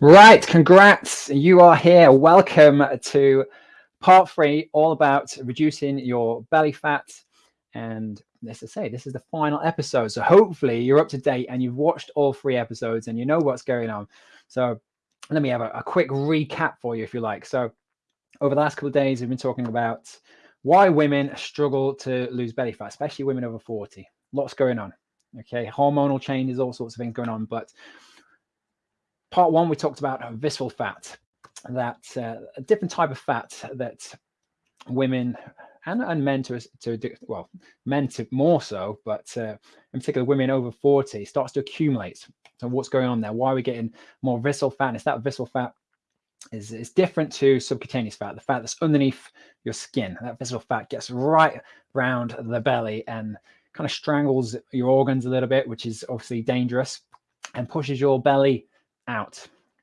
Right, congrats. You are here. Welcome to part three, all about reducing your belly fat. And let's just say, this is the final episode. So hopefully you're up to date and you've watched all three episodes and you know what's going on. So let me have a, a quick recap for you, if you like. So over the last couple of days, we've been talking about why women struggle to lose belly fat, especially women over 40. Lots going on. Okay, hormonal changes, all sorts of things going on. But part one, we talked about visceral fat, that uh, a different type of fat that women and, and men to, to well, men to more so, but uh, in particular women over 40 starts to accumulate. So what's going on there? Why are we getting more visceral fat? And it's that visceral fat is, is different to subcutaneous fat, the fat that's underneath your skin. That visceral fat gets right around the belly and kind of strangles your organs a little bit, which is obviously dangerous and pushes your belly out.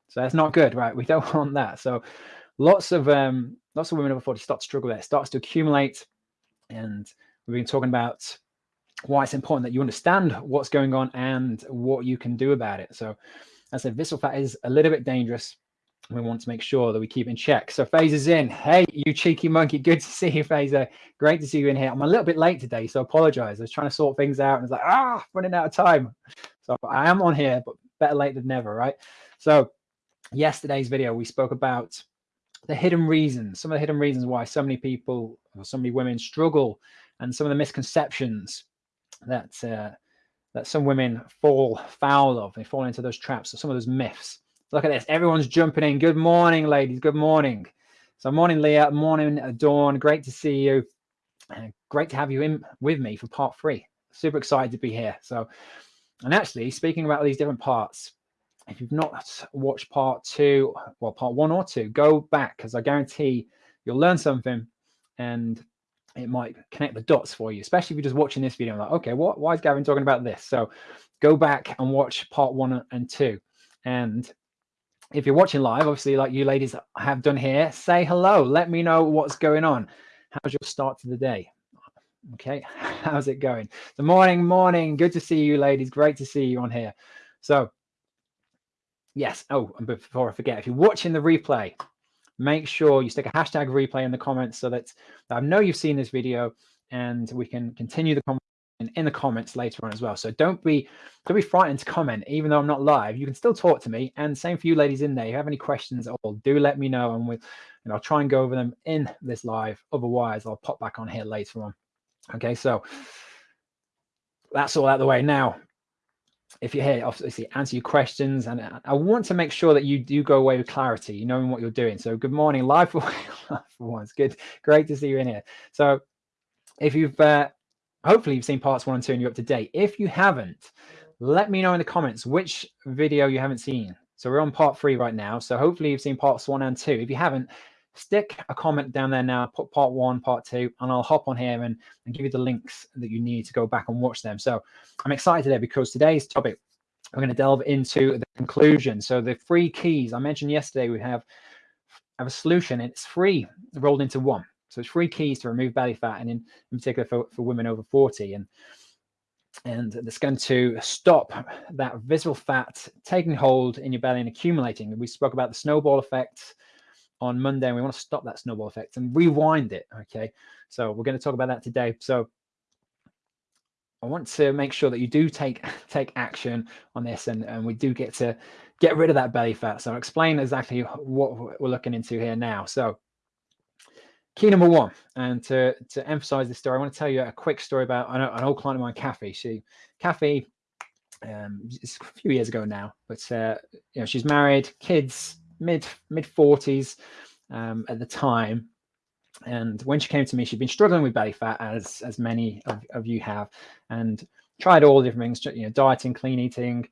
So that's not good, right? We don't want that. So lots of um, lots of women over 40 start to struggle there. It starts to accumulate. And we've been talking about why it's important that you understand what's going on and what you can do about it. So as I said, visceral fat is a little bit dangerous. We want to make sure that we keep in check. So Phaser's in. Hey, you cheeky monkey. Good to see you, Phaser. Great to see you in here. I'm a little bit late today, so apologize. I was trying to sort things out and it's like, ah, running out of time. So I am on here, but better late than never, right? So yesterday's video, we spoke about the hidden reasons, some of the hidden reasons why so many people or so many women struggle and some of the misconceptions that uh, that some women fall foul of. They fall into those traps, or some of those myths. Look at this. Everyone's jumping in. Good morning, ladies. Good morning. So morning, Leah. Morning, Dawn. Great to see you. Uh, great to have you in with me for part three. Super excited to be here. So and actually, speaking about these different parts, if you've not watched part two, well, part one or two, go back because I guarantee you'll learn something and it might connect the dots for you, especially if you're just watching this video. like, okay, what, why is Gavin talking about this? So go back and watch part one and two. And if you're watching live, obviously, like you ladies have done here, say hello. Let me know what's going on. How's your start to the day? Okay, how's it going? The morning, morning. Good to see you, ladies. Great to see you on here. So, yes. Oh, and before I forget, if you're watching the replay, make sure you stick a hashtag replay in the comments so that I know you've seen this video and we can continue the conversation in the comments later on as well. So don't be don't be frightened to comment, even though I'm not live. You can still talk to me. And same for you ladies in there. If you have any questions at all, do let me know, and we and I'll try and go over them in this live. Otherwise, I'll pop back on here later on. Okay, so that's all out the way. Now, if you're here, obviously answer your questions. And I want to make sure that you do go away with clarity, you knowing what you're doing. So good morning, live for, for once. Good, great to see you in here. So if you've, uh, hopefully you've seen parts one and two and you're up to date. If you haven't, let me know in the comments which video you haven't seen. So we're on part three right now. So hopefully you've seen parts one and two. If you haven't, stick a comment down there now, put part one, part two, and I'll hop on here and, and give you the links that you need to go back and watch them. So I'm excited today because today's topic, we're going to delve into the conclusion. So the three keys I mentioned yesterday, we have, have a solution. And it's free rolled into one. So it's three keys to remove belly fat and in, in particular for, for women over 40. And and it's going to stop that visceral fat taking hold in your belly and accumulating. We spoke about the snowball effect on Monday and we want to stop that snowball effect and rewind it. Okay. So we're going to talk about that today. So I want to make sure that you do take take action on this and, and we do get to get rid of that belly fat. So I'll explain exactly what we're looking into here now. So key number one, and to, to emphasize this story, I want to tell you a quick story about an, an old client of mine, Kathy. She, Kathy, um, it's a few years ago now, but uh, you know, she's married, kids, mid mid 40s um, at the time. And when she came to me, she'd been struggling with belly fat, as as many of, of you have, and tried all different things, you know, dieting, clean eating,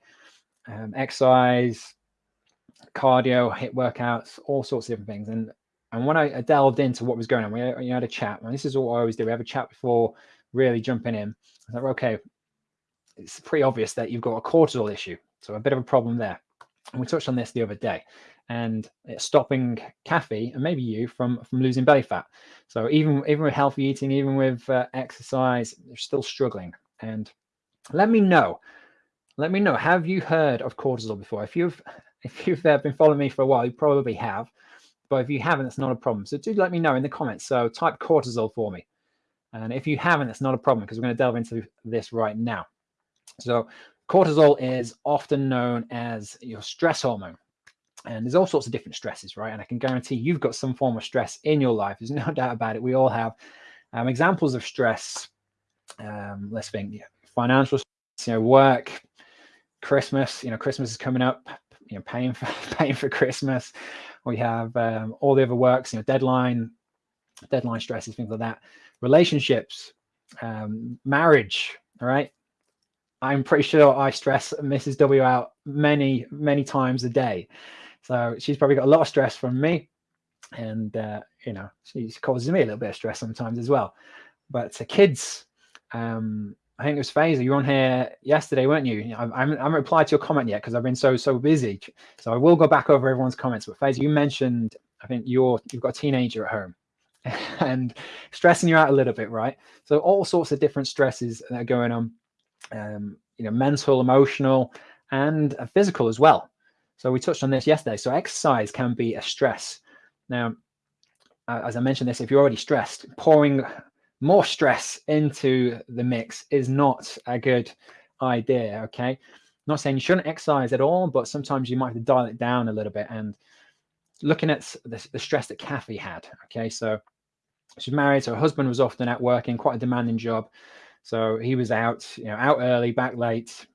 um, exercise, cardio, HIIT workouts, all sorts of different things. And and when I, delved into what was going on, we had, had a chat. And this is what I always do. We have a chat before really jumping in. I thought, okay, it's pretty obvious that you've got a cortisol issue. So a bit of a problem there. And we touched on this the other day and it's stopping Kathy and maybe you from from losing belly fat. So even even with healthy eating, even with uh, exercise, they're still struggling. And let me know let me know. Have you heard of cortisol before? If you've if you've uh, been following me for a while, you probably have. But if you haven't, it's not a problem. So do let me know in the comments. So type cortisol for me. And if you haven't, it's not a problem because we're going to delve into this right now. So cortisol is often known as your stress hormone. And there's all sorts of different stresses, right? And I can guarantee you've got some form of stress in your life. There's no doubt about it. We all have um, examples of stress. Um, let's think, yeah, financial, you know, work, Christmas. You know, Christmas is coming up. You know, paying for paying for Christmas. We have um, all the other works. You know, deadline, deadline stresses, things like that. Relationships, um, marriage. All right. I'm pretty sure I stress Mrs. W out many, many times a day. So she's probably got a lot of stress from me. And, uh, you know, she causes me a little bit of stress sometimes as well. But uh, kids, um, I think it was Phaser. You were on here yesterday, weren't you? I, I haven't replied to your comment yet because I've been so so busy. So I will go back over everyone's comments. But Phaser, you mentioned I think you're you've got a teenager at home and stressing you out a little bit, right? So all sorts of different stresses that are going on, um, you know, mental, emotional, and physical as well. So we touched on this yesterday. So exercise can be a stress. Now, as I mentioned this, if you're already stressed, pouring more stress into the mix is not a good idea. Okay. I'm not saying you shouldn't exercise at all, but sometimes you might have to dial it down a little bit. And looking at the, the stress that Kathy had. Okay. So she's married. So her husband was often at work in quite a demanding job. So he was out, you know, out early, back late,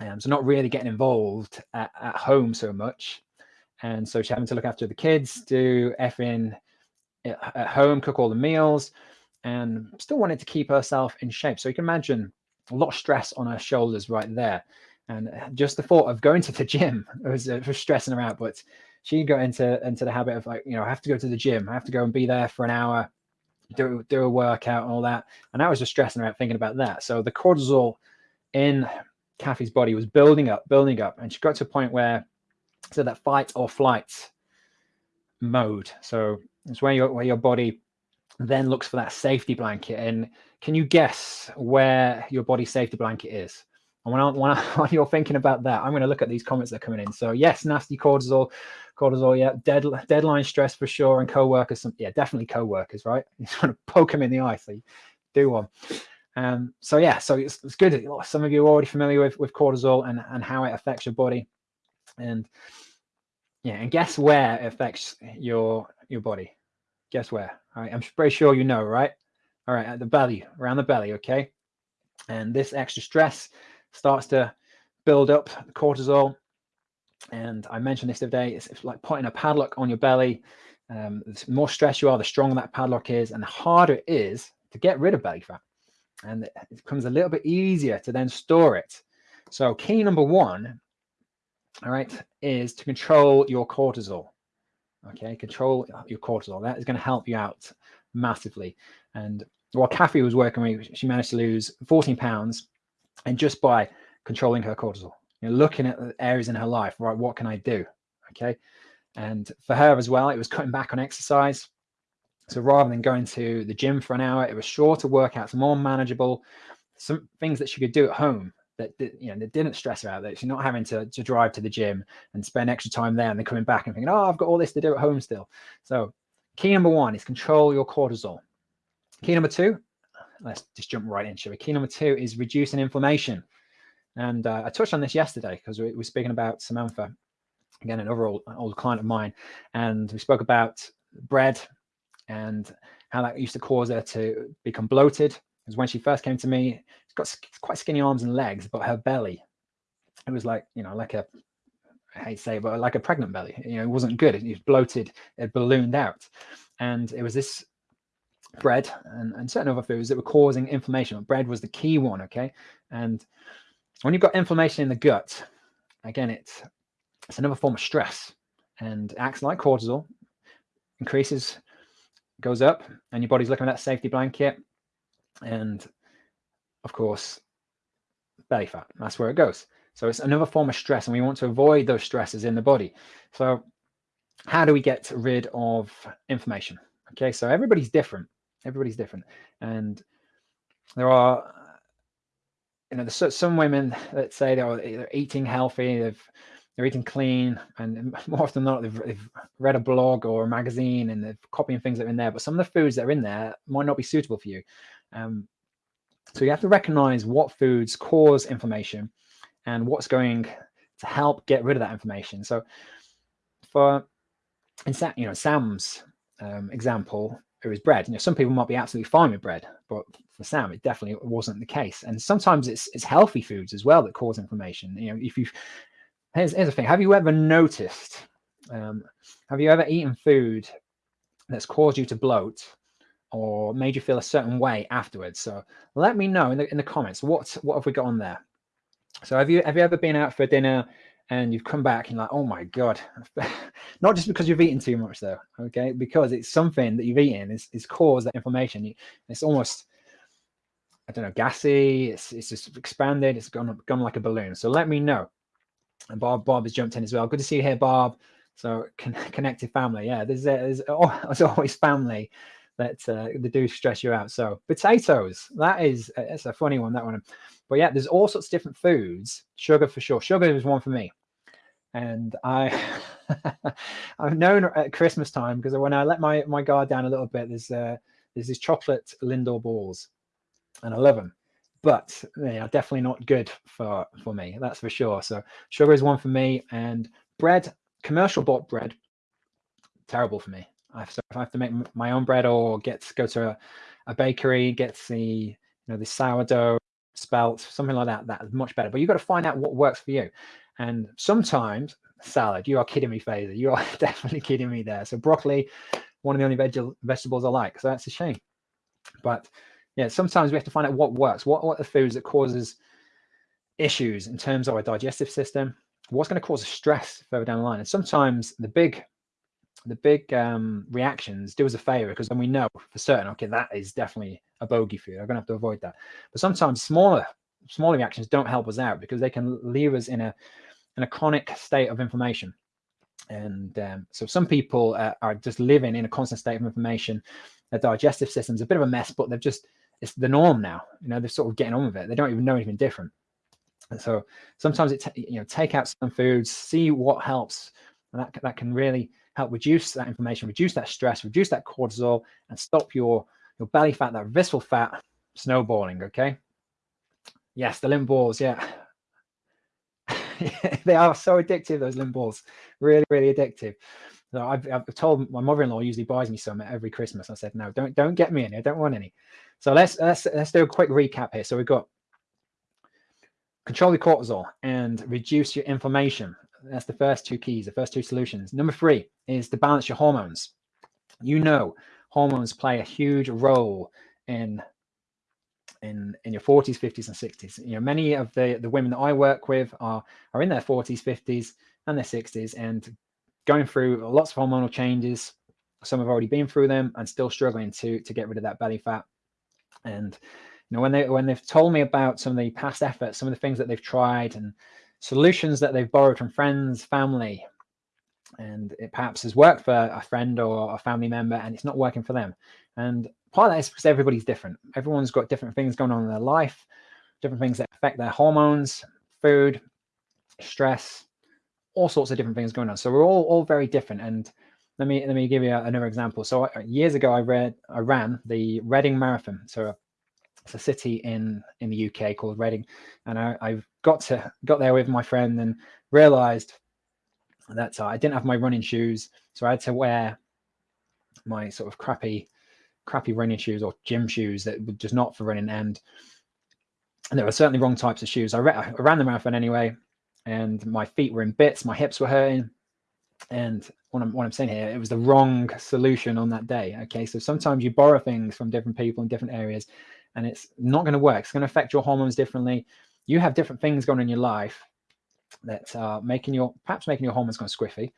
um, so not really getting involved at, at home so much. And so she's having to look after the kids, do effing at home, cook all the meals, and still wanted to keep herself in shape. So you can imagine a lot of stress on her shoulders right there. And just the thought of going to the gym was, uh, was stressing her out. But she got into into the habit of like, you know, I have to go to the gym. I have to go and be there for an hour, do do a workout and all that. And I was just stressing her out thinking about that. So the cortisol in Kathy's body was building up, building up, and she got to a point where so that fight or flight mode. So it's where your where your body then looks for that safety blanket. And can you guess where your body safety blanket is? And when, I, when, I, when you're thinking about that, I'm going to look at these comments that are coming in. So yes, nasty cortisol, cortisol, yeah, dead, deadline stress for sure, and co-workers, yeah, definitely co-workers, right? You want to poke them in the eye, so do one. Um, so yeah, so it's, it's good. Some of you are already familiar with, with cortisol and, and how it affects your body. And yeah, and guess where it affects your your body? Guess where? All right, I'm pretty sure you know, right? All right, at the belly, around the belly, okay? And this extra stress starts to build up cortisol. And I mentioned this the other day, it's, like putting a padlock on your belly. Um, the more stress you are, the stronger that padlock is, and the harder it is to get rid of belly fat and it becomes a little bit easier to then store it. So key number one, all right, is to control your cortisol. Okay, control your cortisol. That is going to help you out massively. And while Kathy was working with, she managed to lose 14 pounds, and just by controlling her cortisol, you know, looking at the areas in her life, right? What can I do? Okay, and for her as well, it was cutting back on exercise. So rather than going to the gym for an hour, it was shorter workouts, more manageable, some things that she could do at home that you know that didn't stress her out. That she's not having to, to drive to the gym and spend extra time there and then coming back and thinking, oh, I've got all this to do at home still. So key number one is control your cortisol. Key number two, let's just jump right into it. Key number two is reducing inflammation. And uh, I touched on this yesterday because we were speaking about Samantha, again, an old, old client of mine, and we spoke about bread and how that used to cause her to become bloated. Because when she first came to me, she's got quite skinny arms and legs, but her belly, it was like, you know, like a, I hate to say, but like a pregnant belly. You know, it wasn't good. It was bloated, it ballooned out. And it was this bread and, and certain other foods that were causing inflammation. Bread was the key one, okay? And when you've got inflammation in the gut, again, it's, it's another form of stress and acts like cortisol, increases goes up and your body's looking at that safety blanket. And of course, belly fat, that's where it goes. So it's another form of stress and we want to avoid those stresses in the body. So how do we get rid of inflammation? Okay, so everybody's different. Everybody's different. And there are you know, there's some women that say they're, they're eating healthy, they've they're eating clean, and more often than not, they've, they've, read a blog or a magazine and they're copying things that are in there. But some of the foods that are in there might not be suitable for you. Um, so you have to recognize what foods cause inflammation and what's going to help get rid of that inflammation. So for in you know Sam's um, example, it was bread. You know, some people might be absolutely fine with bread, but for Sam, it definitely wasn't the case. And sometimes it's it's healthy foods as well that cause inflammation. You know, if you here's here's the thing: Have you ever noticed? Um, have you ever eaten food that's caused you to bloat or made you feel a certain way afterwards? So let me know in the in the comments what what have we got on there. So have you have you ever been out for dinner and you've come back and like, oh my god, not just because you've eaten too much though, okay, because it's something that you've eaten is is caused that inflammation. It's almost I don't know, gassy. It's it's just expanded. It's gone gone like a balloon. So let me know. And Bob Bob has jumped in as well. Good to see you here, Bob. So con connected family. Yeah, there's there's, oh, there's always family that uh, they do stress you out. So potatoes. That is it's a funny one. That one. But yeah, there's all sorts of different foods. Sugar for sure. Sugar is one for me and I I've known at Christmas time because when I let my my guard down a little bit, there's uh, there's these chocolate Lindor balls, and I love them, but they are definitely not good for for me. That's for sure. So sugar is one for me, and bread, commercial bought bread, terrible for me. I have, so if I have to make my own bread or get go to a, a bakery, get the you know the sourdough spelt, something like that, that's much better. But you've got to find out what works for you. And sometimes salad, you are kidding me, Fazer. You are definitely kidding me there. So broccoli, one of the only veg vegetables I like. So that's a shame. But yeah, sometimes we have to find out what works. What, what are the foods that causes issues in terms of our digestive system? What's going to cause stress further down the line? And sometimes the big the big um, reactions do us a favor because then we know for certain, okay, that is definitely a bogey food. I'm gonna have to avoid that. But sometimes smaller smaller reactions don't help us out because they can leave us in a in a chronic state of inflammation. And um, so some people uh, are just living in a constant state of inflammation. Their digestive system's a bit of a mess, but they've just, it's the norm now. You know, they're sort of getting on with it. They don't even know anything different. And so sometimes it, you know, take out some foods, see what helps. And that, that can really help reduce that inflammation, reduce that stress, reduce that cortisol, and stop your, your belly fat, that visceral fat snowballing, okay? Yes, the Lindt balls, yeah. they are so addictive, those Lindt balls. Really, really addictive. So I've, I've told my mother-in-law usually buys me some every Christmas. I said, no, don't don't get me any. I don't want any. So let's let's let's do a quick recap here. So we've got control your cortisol and reduce your inflammation. That's the first two keys, the first two solutions. Number three is to balance your hormones. You know, hormones play a huge role in in in your 40s 50s and 60s you know many of the the women that i work with are are in their 40s 50s and their 60s and going through lots of hormonal changes some have already been through them and still struggling to to get rid of that belly fat and you know when they when they've told me about some of the past efforts some of the things that they've tried and solutions that they've borrowed from friends family and it perhaps has worked for a friend or a family member and it's not working for them and part of that is because everybody's different. Everyone's got different things going on in their life, different things that affect their hormones, food, stress, all sorts of different things going on. So we're all all very different. And let me let me give you another example. So years ago, I read I ran the Reading Marathon. So it's a city in in the UK called Reading, and I, I got to got there with my friend and realized that uh, I didn't have my running shoes, so I had to wear my sort of crappy crappy running shoes or gym shoes that were just not for running. And, and there were certainly wrong types of shoes. I, I ran the marathon anyway, and my feet were in bits, my hips were hurting. And what I'm, what I'm saying here, it was the wrong solution on that day. Okay, so sometimes you borrow things from different people in different areas, and it's not going to work. It's going to affect your hormones differently. You have different things going on in your life that are making your perhaps making your hormones go squiffy,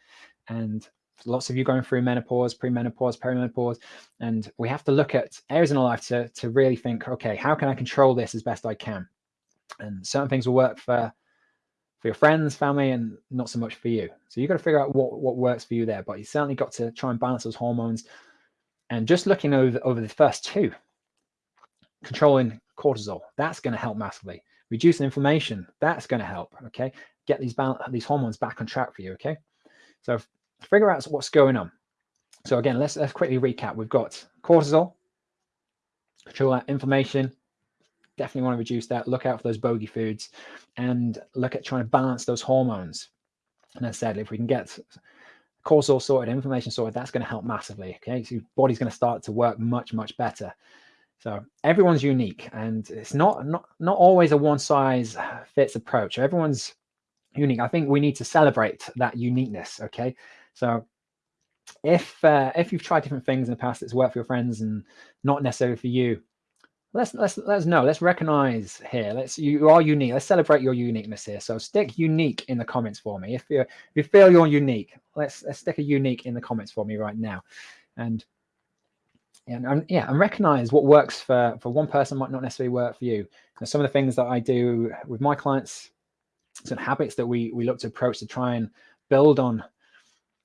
and lots of you going through menopause, premenopause, perimenopause, and we have to look at areas in our life to, to really think, okay, how can I control this as best I can? And certain things will work for for your friends, family, and not so much for you. So you've got to figure out what, what works for you there, but you certainly got to try and balance those hormones. And just looking over, over the first two, controlling cortisol, that's going to help massively. reducing inflammation. That's going to help. Okay, get these these hormones back on track for you. Okay, so figure out what's going on. So again, let's let's quickly recap. We've got cortisol, control that inflammation. Definitely want to reduce that. Look out for those bogey foods, and look at trying to balance those hormones. And as I said, if we can get cortisol sorted, inflammation sorted, that's going to help massively. Okay, so your body's going to start to work much much better. So everyone's unique, and it's not not not always a one size fits approach. Everyone's unique. I think we need to celebrate that uniqueness. Okay, so if uh, if you've tried different things in the past that's worked for your friends and not necessarily for you, let's let's let's know. Let's recognize here. Let's you are unique. Let's celebrate your uniqueness here. So stick unique in the comments for me. If you if you feel you're unique, let's let's stick a unique in the comments for me right now, and and, and yeah, and recognize what works for for one person might not necessarily work for you. Some of the things that I do with my clients, some habits that we we look to approach to try and build on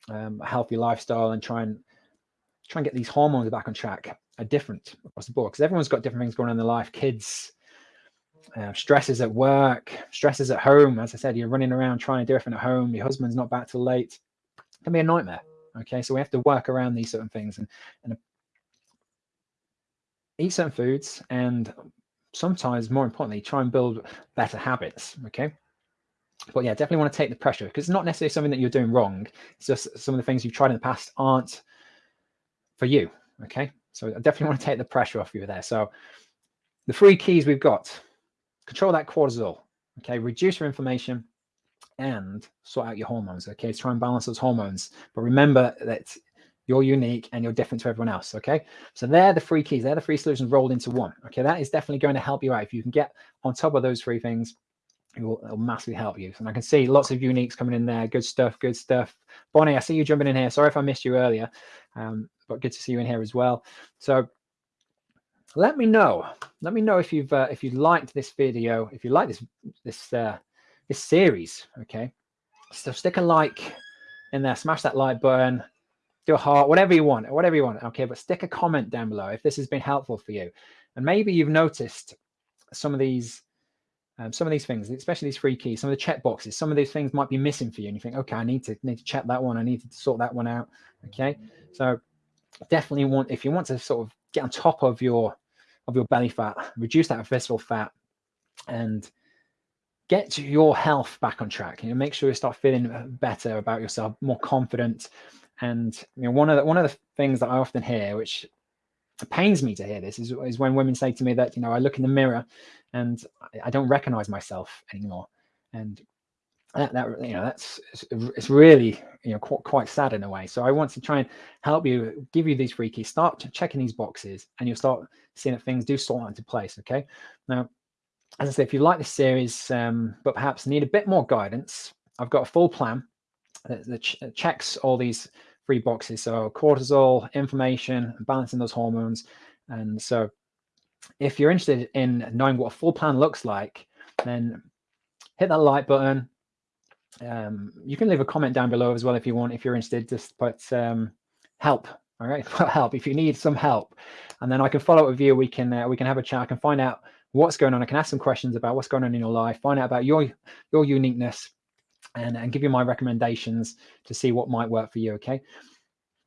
um, a healthy lifestyle and try and try and get these hormones back on track are different across the board because everyone's got different things going on in their life. Kids, uh, stresses at work, stresses at home. As I said, you're running around trying to do everything at home. Your husband's not back till late. It can be a nightmare. Okay, so we have to work around these certain things and, and eat certain foods and sometimes more importantly try and build better habits okay but yeah, definitely want to take the pressure because it's not necessarily something that you're doing wrong. It's just some of the things you've tried in the past aren't for you. Okay. So I definitely want to take the pressure off you there. So the three keys we've got, control that cortisol. Okay. Reduce your inflammation and sort out your hormones. Okay. try and balance those hormones. But remember that you're unique and you're different to everyone else. Okay. So they're the three keys. They're the three solutions rolled into one. Okay. That is definitely going to help you out. If you can get on top of those three things, it will, it will, massively help you. And I can see lots of uniques coming in there. Good stuff, good stuff. Bonnie, I see you jumping in here. Sorry if I missed you earlier, um, but good to see you in here as well. So let me know. Let me know if you've uh, if you liked this video, if you like this this uh, this series. Okay, so stick a like in there, smash that like button, do a heart, whatever you want, whatever you want. Okay, but stick a comment down below if this has been helpful for you, and maybe you've noticed some of these um, some of these things, especially these free keys, some of the check boxes, some of these things might be missing for you, and you think, okay, I need to need to check that one, I need to sort that one out. Okay, so definitely want if you want to sort of get on top of your of your belly fat, reduce that visceral fat, and get your health back on track. You know, make sure you start feeling better about yourself, more confident. And you know, one of the one of the things that I often hear, which pains me to hear this, is, is when women say to me that you know I look in the mirror and I don't recognize myself anymore. And that, that you know that's it's really you know quite, quite sad in a way. So I want to try and help you, give you these free keys. Start checking these boxes, and you'll start seeing that things do fall into place. Okay. Now, as I say, if you like this series, um, but perhaps need a bit more guidance, I've got a full plan that, that checks all these three boxes. So cortisol, inflammation, balancing those hormones, and so if you're interested in knowing what a full plan looks like, then hit that like button. Um, you can leave a comment down below as well if you want, if you're interested, just put um, help. All right, help if you need some help, and then I can follow up with you. We can uh, we can have a chat. I can find out what's going on. I can ask some questions about what's going on in your life, find out about your your uniqueness, and and give you my recommendations to see what might work for you. Okay,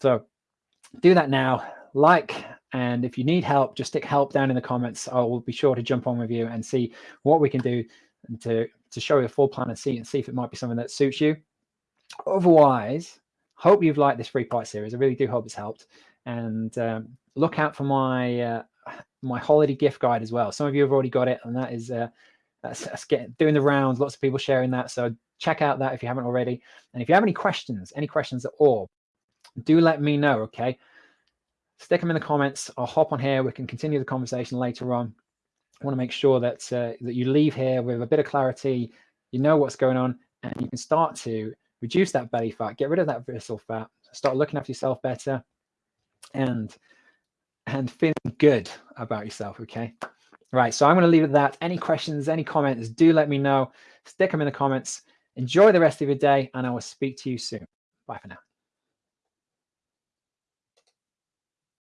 so do that now. Like and if you need help, just stick help down in the comments. I will be sure to jump on with you and see what we can do to, to show you a full plan and see and see if it might be something that suits you. Otherwise, hope you've liked this three part series. I really do hope it's helped. And um, look out for my uh, my holiday gift guide as well. Some of you have already got it, and that is uh, that's, that's getting doing the rounds. Lots of people sharing that. So check out that if you haven't already. And if you have any questions, any questions at all, do let me know. Okay stick them in the comments. I'll hop on here. We can continue the conversation later on. I want to make sure that uh, that you leave here with a bit of clarity. You know what's going on, and you can start to reduce that belly fat, get rid of that visceral fat, start looking after yourself better, and and feeling good about yourself. Okay. Right. So I'm going to leave it at that. Any questions, any comments, do let me know. Stick them in the comments. Enjoy the rest of your day, and I will speak to you soon. Bye for now.